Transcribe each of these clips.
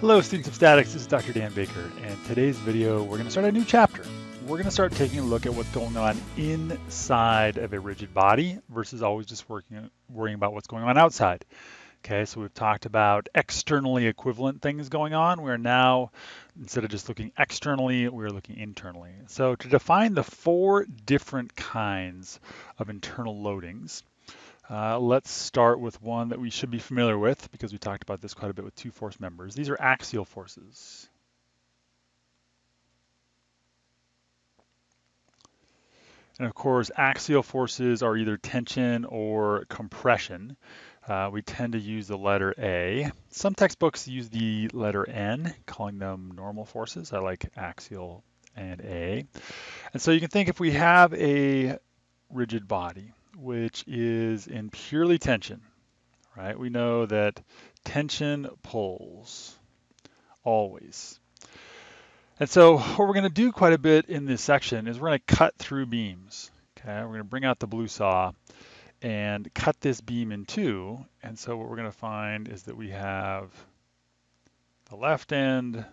Hello students of statics, this is Dr. Dan Baker and today's video we're going to start a new chapter. We're going to start taking a look at what's going on inside of a rigid body versus always just working, worrying about what's going on outside. Okay, so we've talked about externally equivalent things going on. We're now, instead of just looking externally, we're looking internally. So to define the four different kinds of internal loadings, uh, let's start with one that we should be familiar with because we talked about this quite a bit with two force members. These are axial forces. And of course, axial forces are either tension or compression. Uh, we tend to use the letter A. Some textbooks use the letter N, calling them normal forces. I like axial and A. And so you can think if we have a rigid body, which is in purely tension, right? We know that tension pulls always. And so what we're going to do quite a bit in this section is we're going to cut through beams. Okay, we're going to bring out the blue saw and cut this beam in two. And so what we're going to find is that we have the left end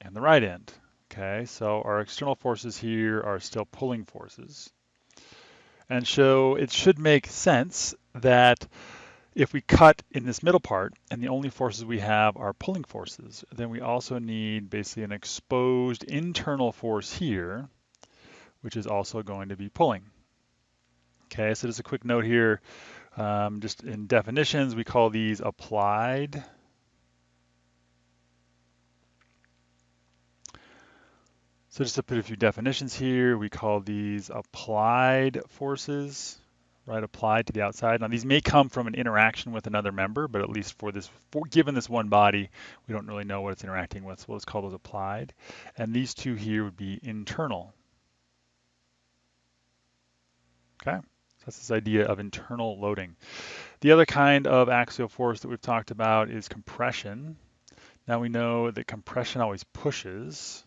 and the right end. Okay, so our external forces here are still pulling forces. And so it should make sense that if we cut in this middle part and the only forces we have are pulling forces, then we also need basically an exposed internal force here, which is also going to be pulling. Okay, so just a quick note here, um, just in definitions, we call these applied So just to put a few definitions here, we call these applied forces, right? Applied to the outside. Now these may come from an interaction with another member, but at least for this, for, given this one body, we don't really know what it's interacting with, so let's call those applied. And these two here would be internal. Okay, so that's this idea of internal loading. The other kind of axial force that we've talked about is compression. Now we know that compression always pushes,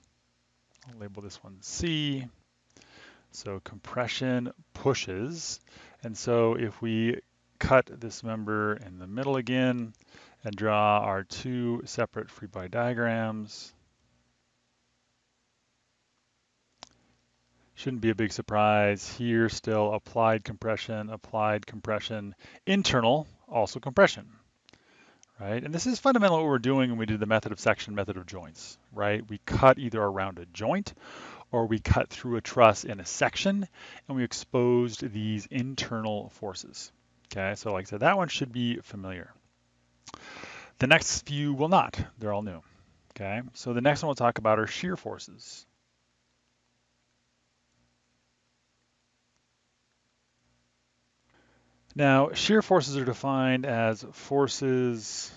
I'll label this one C. So compression pushes. And so if we cut this member in the middle again and draw our two separate free body diagrams, shouldn't be a big surprise. Here still applied compression, applied compression, internal, also compression right? And this is fundamentally what we're doing when we do the method of section, method of joints, right? We cut either around a joint or we cut through a truss in a section and we exposed these internal forces. Okay, so like I said, that one should be familiar. The next few will not, they're all new. Okay, so the next one we'll talk about are shear forces. Now, shear forces are defined as forces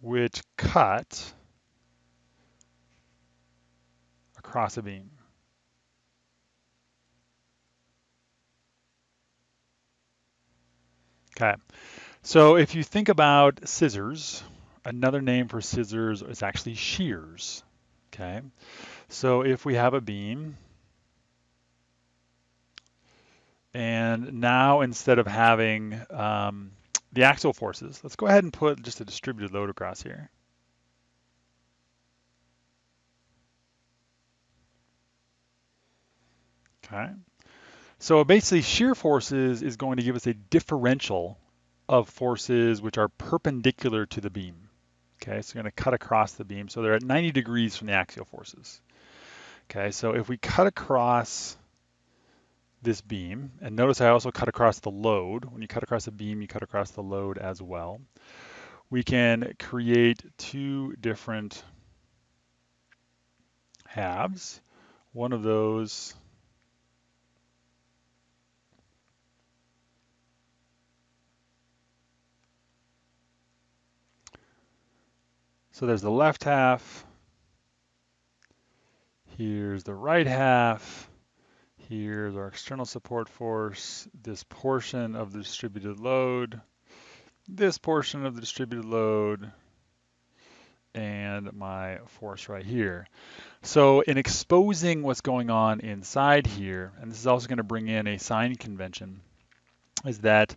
which cut across a beam. Okay, so if you think about scissors, another name for scissors is actually shears. Okay, so if we have a beam And now instead of having um, the axial forces, let's go ahead and put just a distributed load across here. Okay. So basically shear forces is going to give us a differential of forces which are perpendicular to the beam. Okay, so we're going to cut across the beam. So they're at 90 degrees from the axial forces. Okay, so if we cut across this beam. And notice I also cut across the load. When you cut across a beam, you cut across the load as well. We can create two different halves. One of those So there's the left half. Here's the right half. Here's our external support force, this portion of the distributed load, this portion of the distributed load, and my force right here. So in exposing what's going on inside here, and this is also going to bring in a sign convention, is that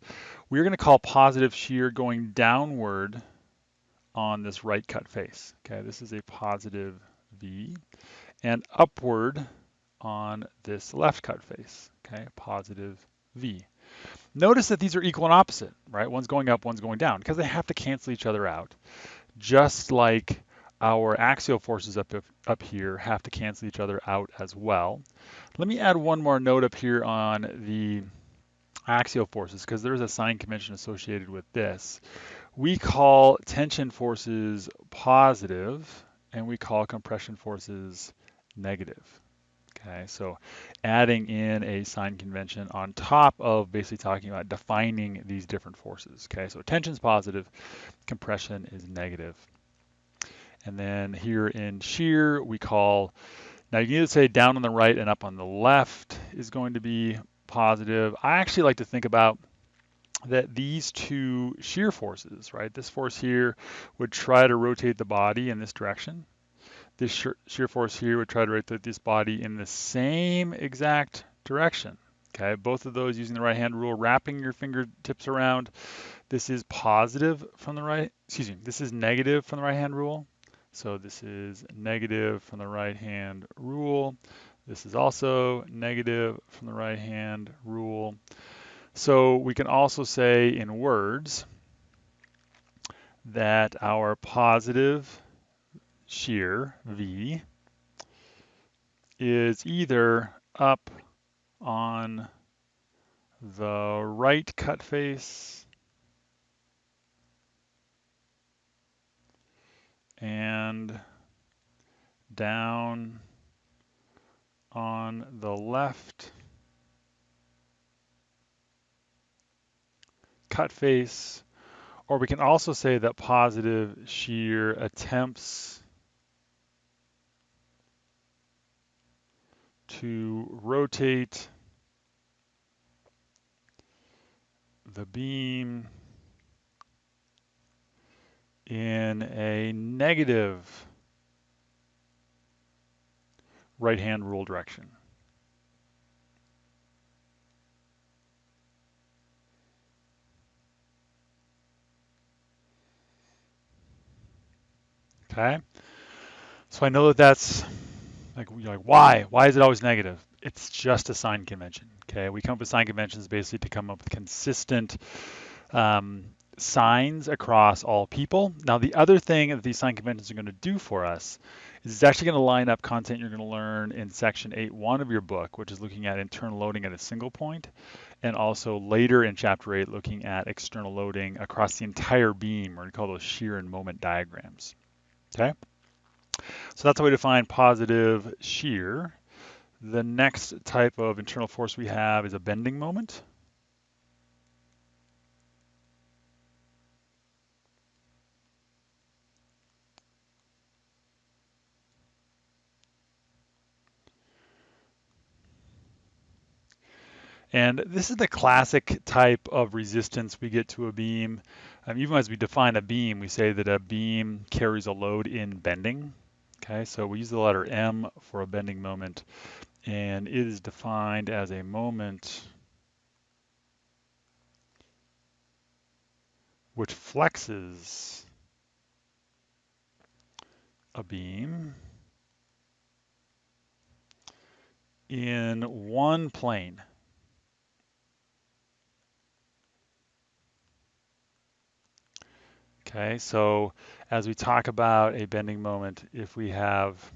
we're going to call positive shear going downward on this right cut face. Okay, this is a positive V, and upward on this left cut face. Okay, positive V. Notice that these are equal and opposite, right? One's going up, one's going down, because they have to cancel each other out. Just like our axial forces up, up here have to cancel each other out as well. Let me add one more note up here on the axial forces, because there's a sign convention associated with this. We call tension forces positive, and we call compression forces negative. Okay, so adding in a sign convention on top of basically talking about defining these different forces. Okay, so tension is positive, compression is negative. And then here in shear, we call, now you can either say down on the right and up on the left is going to be positive. I actually like to think about that these two shear forces, right, this force here would try to rotate the body in this direction, this shear force here would try to rotate this body in the same exact direction. Okay, both of those using the right hand rule, wrapping your fingertips around. This is positive from the right, excuse me, this is negative from the right hand rule. So this is negative from the right hand rule. This is also negative from the right hand rule. So we can also say in words that our positive shear, V, is either up on the right cut face and down on the left cut face, or we can also say that positive shear attempts to rotate the beam in a negative right hand rule direction. Okay, so I know that that's like, you're like, why? Why is it always negative? It's just a sign convention. Okay, we come up with sign conventions basically to come up with consistent um, signs across all people. Now, the other thing that these sign conventions are going to do for us is it's actually going to line up content you're going to learn in section 8.1 of your book, which is looking at internal loading at a single point, and also later in chapter 8, looking at external loading across the entire beam. Going to call those shear and moment diagrams. Okay. So that's how we define positive shear. The next type of internal force we have is a bending moment. And this is the classic type of resistance we get to a beam. Um, even as we define a beam, we say that a beam carries a load in bending. Okay, so we use the letter M for a bending moment, and it is defined as a moment which flexes a beam in one plane. Okay, so as we talk about a bending moment, if we have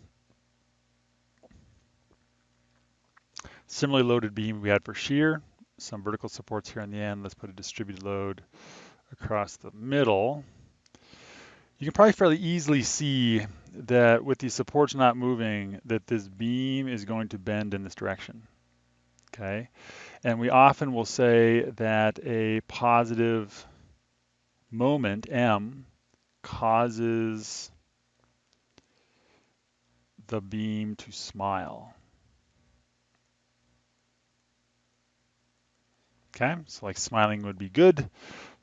similarly loaded beam we had for shear, some vertical supports here on the end, let's put a distributed load across the middle. You can probably fairly easily see that with these supports not moving, that this beam is going to bend in this direction. Okay, and we often will say that a positive moment M causes the beam to smile. Okay, so like smiling would be good,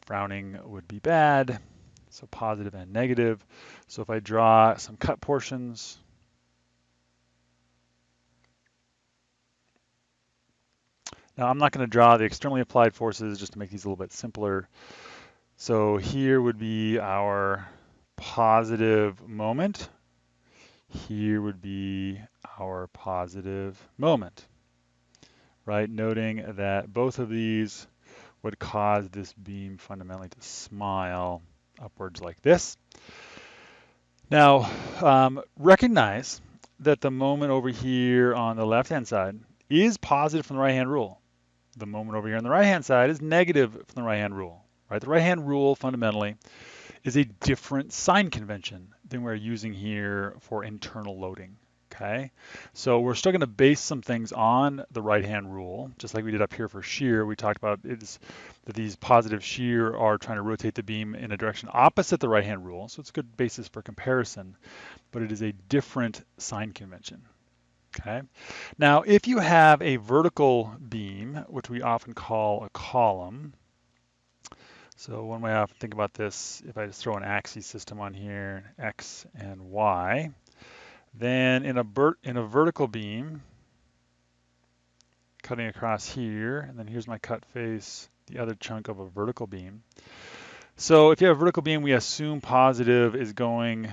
frowning would be bad, so positive and negative. So if I draw some cut portions, Now I'm not going to draw the externally applied forces just to make these a little bit simpler. So here would be our positive moment. Here would be our positive moment, right? Noting that both of these would cause this beam fundamentally to smile upwards like this. Now, um, recognize that the moment over here on the left-hand side is positive from the right-hand rule. The moment over here on the right-hand side is negative from the right-hand rule, right? The right-hand rule fundamentally is a different sign convention than we're using here for internal loading. Okay, so we're still going to base some things on the right-hand rule, just like we did up here for shear. We talked about is that these positive shear are trying to rotate the beam in a direction opposite the right-hand rule, so it's a good basis for comparison, but it is a different sign convention. Okay, now if you have a vertical beam, which we often call a column, so one way I often think about this, if I just throw an axis system on here, X and Y, then in a, in a vertical beam, cutting across here, and then here's my cut face, the other chunk of a vertical beam. So if you have a vertical beam, we assume positive is going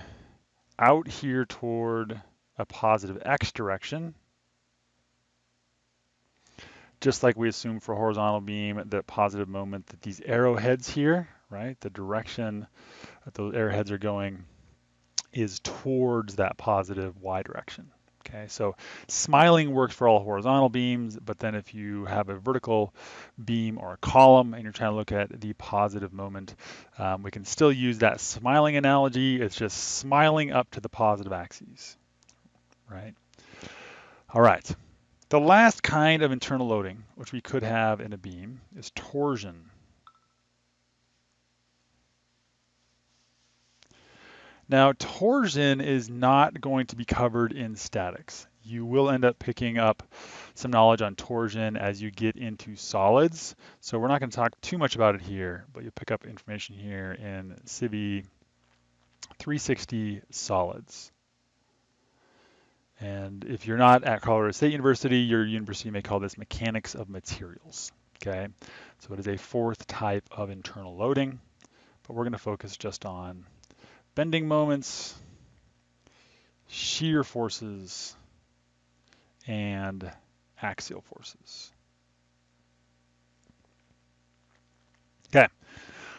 out here toward a positive X direction just like we assume for horizontal beam, that positive moment that these arrowheads here, right, the direction that those arrowheads are going is towards that positive y direction. Okay, so smiling works for all horizontal beams, but then if you have a vertical beam or a column and you're trying to look at the positive moment, um, we can still use that smiling analogy. It's just smiling up to the positive axes, right? All right. The last kind of internal loading, which we could have in a beam, is torsion. Now, torsion is not going to be covered in statics. You will end up picking up some knowledge on torsion as you get into solids. So we're not going to talk too much about it here, but you'll pick up information here in CIVE 360 solids. And if you're not at Colorado State University, your university may call this mechanics of materials. Okay, so it is a fourth type of internal loading, but we're going to focus just on bending moments, shear forces, and axial forces. Okay,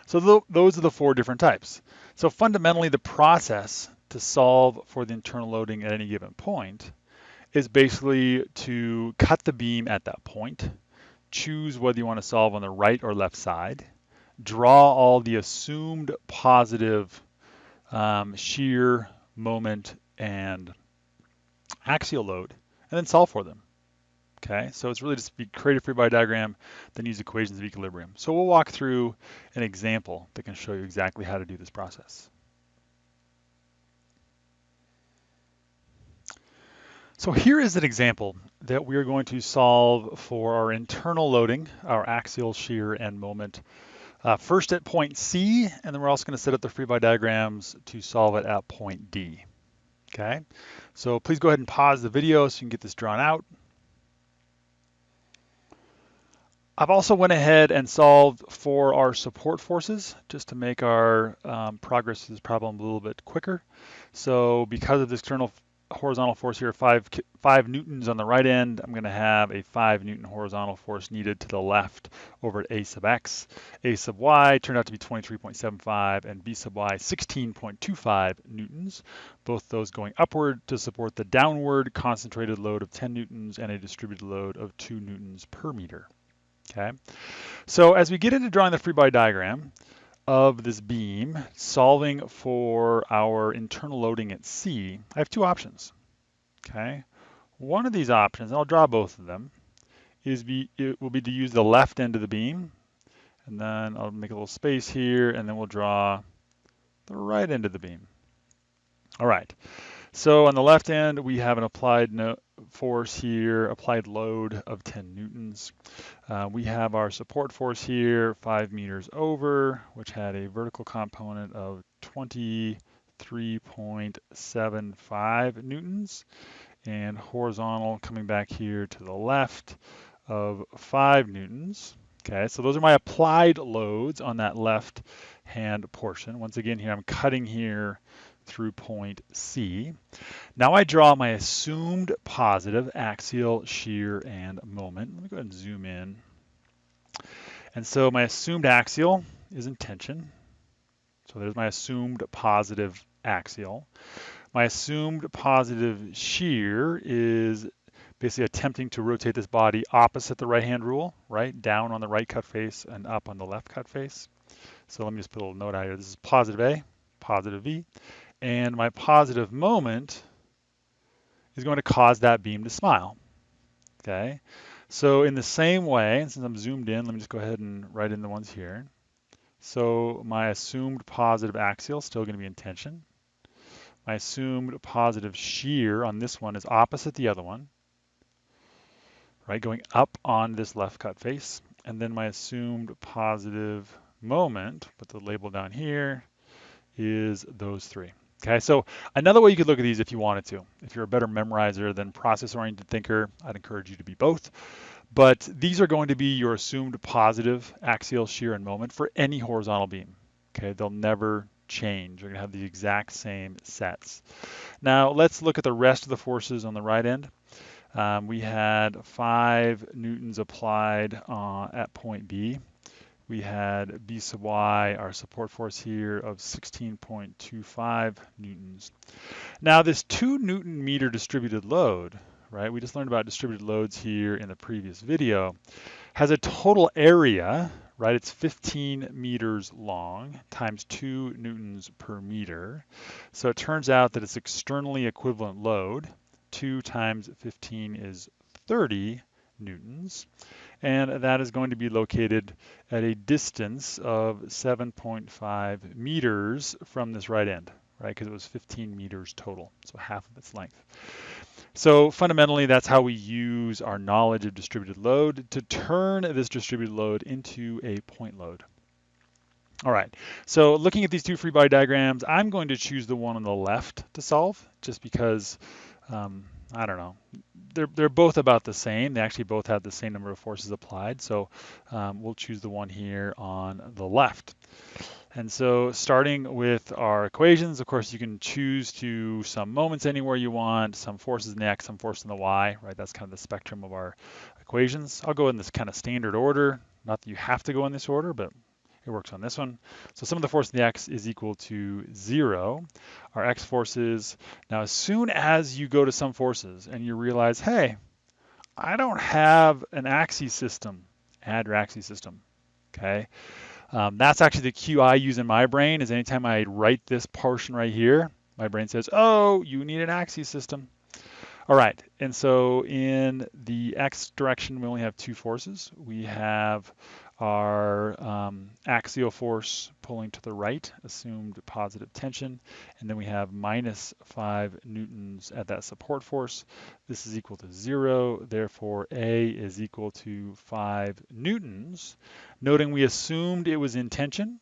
so th those are the four different types. So fundamentally, the process to solve for the internal loading at any given point is basically to cut the beam at that point, choose whether you want to solve on the right or left side, draw all the assumed positive um, shear, moment, and axial load, and then solve for them. Okay, so it's really just be create a free body diagram, then use equations of equilibrium. So we'll walk through an example that can show you exactly how to do this process. So here is an example that we are going to solve for our internal loading, our axial shear and moment. Uh, first at point C, and then we're also going to set up the free body diagrams to solve it at point D. Okay, so please go ahead and pause the video so you can get this drawn out. I've also went ahead and solved for our support forces just to make our um, progress to this problem a little bit quicker. So because of the external horizontal force here, five, five newtons on the right end. I'm gonna have a five newton horizontal force needed to the left over at A sub X. A sub Y turned out to be 23.75 and B sub Y 16.25 newtons. Both those going upward to support the downward concentrated load of 10 newtons and a distributed load of two newtons per meter. Okay, so as we get into drawing the free body diagram, of this beam, solving for our internal loading at C, I have two options, okay? One of these options, and I'll draw both of them, is be, it will be to use the left end of the beam, and then I'll make a little space here, and then we'll draw the right end of the beam. All right, so on the left end, we have an applied no force here, applied load of 10 newtons. Uh, we have our support force here, five meters over, which had a vertical component of 23.75 newtons, and horizontal coming back here to the left of 5 newtons. Okay, so those are my applied loads on that left hand portion. Once again here, I'm cutting here through point C. Now I draw my assumed positive axial shear and moment. Let me go ahead and zoom in. And so my assumed axial is in tension. So there's my assumed positive axial. My assumed positive shear is basically attempting to rotate this body opposite the right-hand rule, right? Down on the right cut face and up on the left cut face. So let me just put a little note out here. This is positive A, positive V, and my positive moment is going to cause that beam to smile, okay? So in the same way, since I'm zoomed in, let me just go ahead and write in the ones here. So my assumed positive axial is still going to be in tension. My assumed positive shear on this one is opposite the other one, right, going up on this left cut face. And then my assumed positive moment, put the label down here, is those three. Okay, so another way you could look at these if you wanted to. If you're a better memorizer than process-oriented thinker, I'd encourage you to be both. But these are going to be your assumed positive axial shear and moment for any horizontal beam. Okay, they'll never change. You're going to have the exact same sets. Now let's look at the rest of the forces on the right end. Um, we had five newtons applied uh, at point B. We had B sub y, our support force here of 16.25 newtons. Now this two newton meter distributed load, right? We just learned about distributed loads here in the previous video, has a total area right? It's 15 meters long times 2 newtons per meter. So it turns out that it's externally equivalent load. 2 times 15 is 30 newtons. And that is going to be located at a distance of 7.5 meters from this right end, right? Because it was 15 meters total, so half of its length. So fundamentally, that's how we use our knowledge of distributed load to turn this distributed load into a point load. All right, so looking at these two free body diagrams, I'm going to choose the one on the left to solve just because, um, I don't know, they're, they're both about the same. They actually both have the same number of forces applied. So um, we'll choose the one here on the left. And so starting with our equations, of course, you can choose to sum moments anywhere you want, sum forces in the x, sum force in the y, right? That's kind of the spectrum of our equations. I'll go in this kind of standard order. Not that you have to go in this order, but it works on this one. So sum of the force in the x is equal to zero. Our x forces, now as soon as you go to sum forces and you realize, hey, I don't have an axis system, add your axis system, okay? Um, that's actually the cue I use in my brain is anytime I write this portion right here, my brain says, oh, you need an axis system. All right, and so in the x direction, we only have two forces. We have our um, axial force pulling to the right, assumed positive tension, and then we have minus 5 newtons at that support force. This is equal to 0, therefore A is equal to 5 newtons. Noting we assumed it was in tension,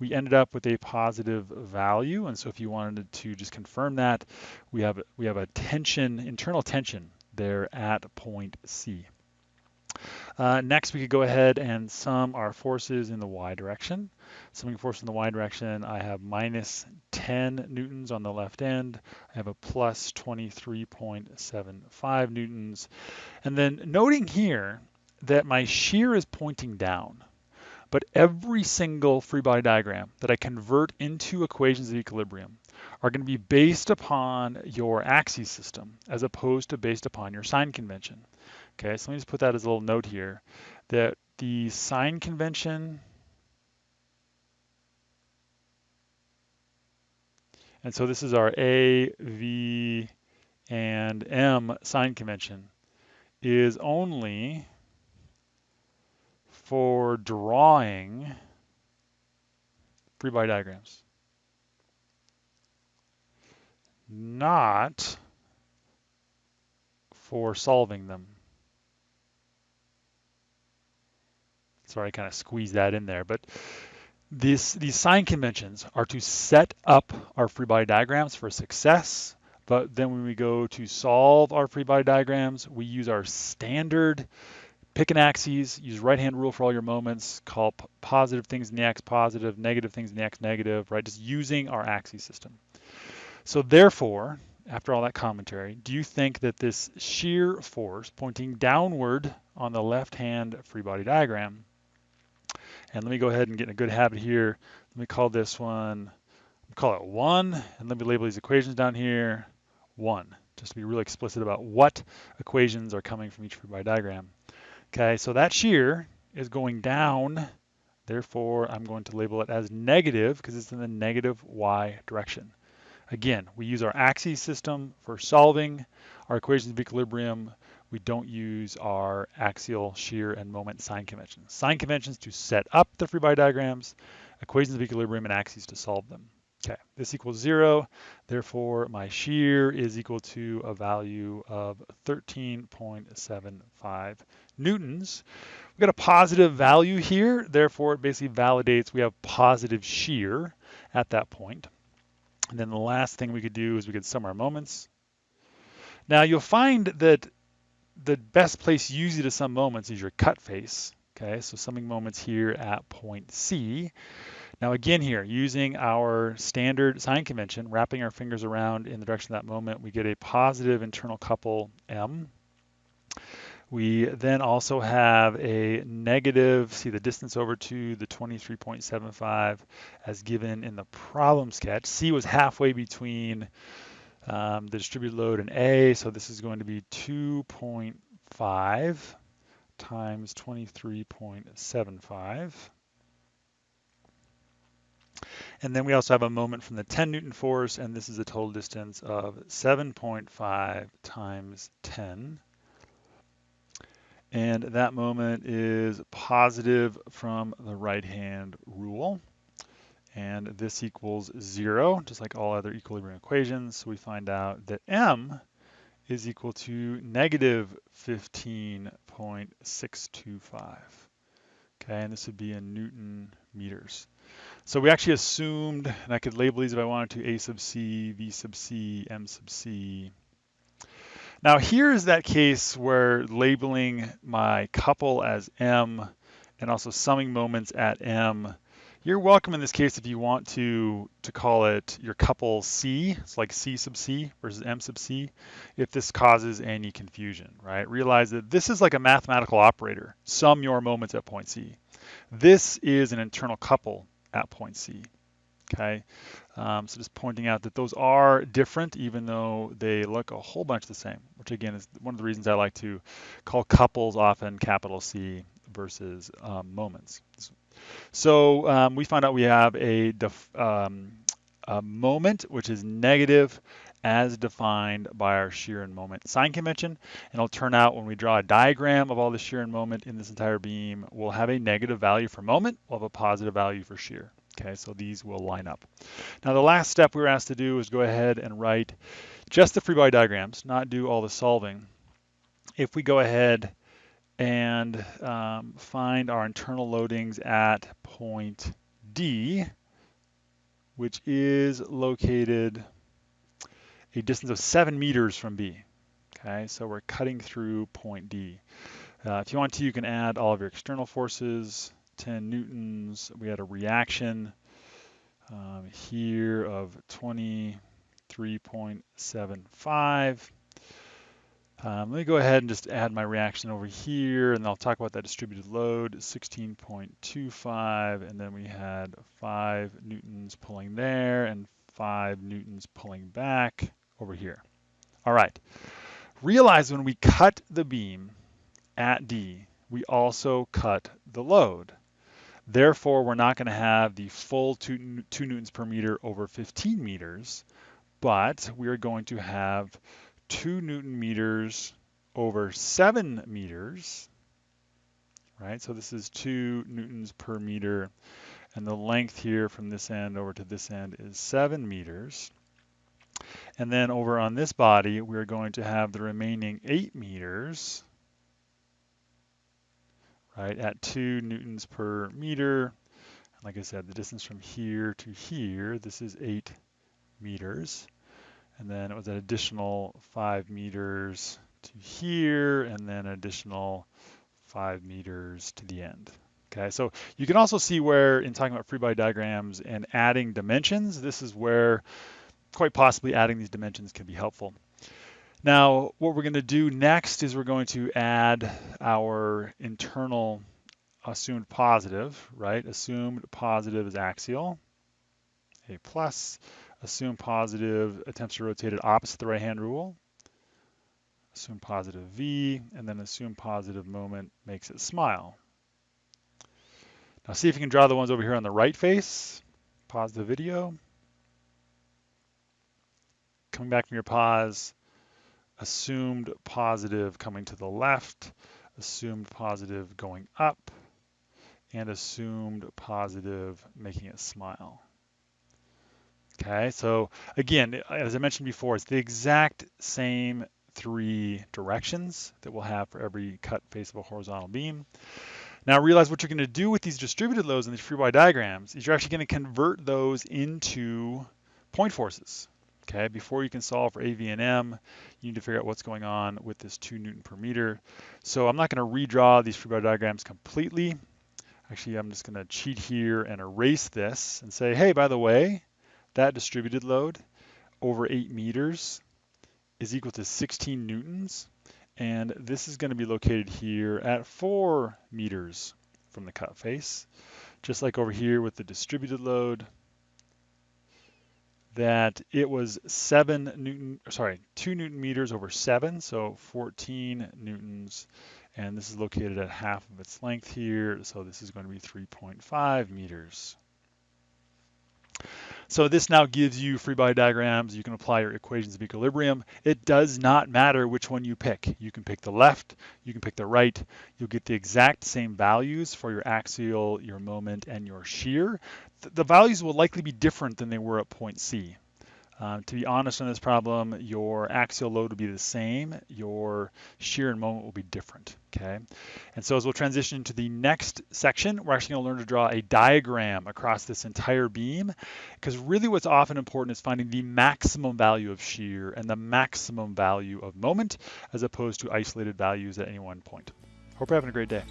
we ended up with a positive value, and so if you wanted to just confirm that, we have, we have a tension, internal tension there at point C. Uh, next, we could go ahead and sum our forces in the y direction. Summing force in the y direction, I have minus 10 newtons on the left end. I have a plus 23.75 newtons. And then noting here that my shear is pointing down, but every single free body diagram that I convert into equations of equilibrium are going to be based upon your axis system as opposed to based upon your sign convention. Okay, so let me just put that as a little note here, that the sign convention and so this is our A, V, and M sign convention is only for drawing free body diagrams, not for solving them. Sorry, I kind of squeezed that in there, but these, these sign conventions are to set up our free body diagrams for success. But then when we go to solve our free body diagrams, we use our standard pick an axis, use right-hand rule for all your moments, call positive things in the x positive, negative things in the x negative, right? Just using our axis system. So therefore, after all that commentary, do you think that this shear force pointing downward on the left-hand free body diagram, and let me go ahead and get in a good habit here. Let me call this one, call it one, and let me label these equations down here, one, just to be really explicit about what equations are coming from each free body diagram. Okay, so that shear is going down, therefore I'm going to label it as negative because it's in the negative y direction. Again, we use our axis system for solving our equations of equilibrium. We don't use our axial shear and moment sign conventions. Sign conventions to set up the free body diagrams, equations of equilibrium and axes to solve them. Okay, this equals zero. Therefore, my shear is equal to a value of 13.75 newtons. We've got a positive value here. Therefore, it basically validates we have positive shear at that point. And then the last thing we could do is we could sum our moments. Now you'll find that the best place to sum moments is your cut face. Okay, so summing moments here at point C. Now again here, using our standard sign convention, wrapping our fingers around in the direction of that moment, we get a positive internal couple M. We then also have a negative, see the distance over to the 23.75 as given in the problem sketch. C was halfway between um, the distributed load in A, so this is going to be 2.5 times 23.75. And then we also have a moment from the 10 Newton force, and this is a total distance of 7.5 times 10. And that moment is positive from the right-hand rule. And this equals zero, just like all other equilibrium equations. So we find out that M is equal to negative 15.625. Okay, and this would be in Newton meters. So we actually assumed, and I could label these if I wanted to, A sub C, V sub C, M sub C. Now here is that case where labeling my couple as M and also summing moments at M. You're welcome in this case if you want to to call it your couple C, it's like C sub C versus M sub C, if this causes any confusion, right? Realize that this is like a mathematical operator, sum your moments at point C. This is an internal couple at point C. Okay, um, so just pointing out that those are different even though they look a whole bunch the same, which again is one of the reasons I like to call couples often capital C versus um, moments. So um, we find out we have a, um, a moment which is negative as defined by our shear and moment sign convention. And it'll turn out when we draw a diagram of all the shear and moment in this entire beam, we'll have a negative value for moment, we'll have a positive value for shear. Okay, so these will line up. Now the last step we were asked to do is go ahead and write just the free body diagrams, not do all the solving. If we go ahead and um, find our internal loadings at point D, which is located a distance of seven meters from B. Okay, so we're cutting through point D. Uh, if you want to, you can add all of your external forces, 10 newtons. We had a reaction um, here of 23.75. Um, let me go ahead and just add my reaction over here, and I'll talk about that distributed load, 16.25, and then we had 5 newtons pulling there and 5 newtons pulling back over here. All right. Realize when we cut the beam at D, we also cut the load. Therefore, we're not going to have the full two, two newtons per meter over 15 meters, but we are going to have two newton meters over seven meters, right? So this is two newtons per meter, and the length here from this end over to this end is seven meters. And then over on this body, we're going to have the remaining eight meters, right, at two newtons per meter. Like I said, the distance from here to here, this is eight meters. And then it was an additional five meters to here, and then an additional five meters to the end. Okay, so you can also see where in talking about free body diagrams and adding dimensions, this is where quite possibly adding these dimensions can be helpful. Now, what we're going to do next is we're going to add our internal assumed positive, right? Assumed positive is axial, A plus. Assumed positive attempts to rotate it opposite the right-hand rule. Assume positive V, and then assume positive moment makes it smile. Now see if you can draw the ones over here on the right face. Pause the video. Coming back from your pause, assumed positive coming to the left, assumed positive going up, and assumed positive making it smile. Okay, so again, as I mentioned before, it's the exact same three directions that we'll have for every cut face of a horizontal beam. Now realize what you're going to do with these distributed loads and these free body diagrams is you're actually going to convert those into point forces. Okay, before you can solve for AV and M, you need to figure out what's going on with this 2 Newton per meter. So I'm not going to redraw these free body diagrams completely. Actually, I'm just going to cheat here and erase this and say, hey, by the way, that distributed load over 8 meters is equal to 16 newtons. And this is going to be located here at 4 meters from the cut face. Just like over here with the distributed load, that it was 7 newton, sorry, 2 newton meters over 7, so 14 newtons. And this is located at half of its length here, so this is going to be 3.5 meters. So this now gives you free body diagrams. You can apply your equations of equilibrium. It does not matter which one you pick. You can pick the left, you can pick the right. You'll get the exact same values for your axial, your moment, and your shear. The values will likely be different than they were at point C. Uh, to be honest on this problem, your axial load will be the same, your shear and moment will be different, okay? And so as we'll transition to the next section, we're actually gonna learn to draw a diagram across this entire beam, because really what's often important is finding the maximum value of shear and the maximum value of moment, as opposed to isolated values at any one point. Hope you're having a great day.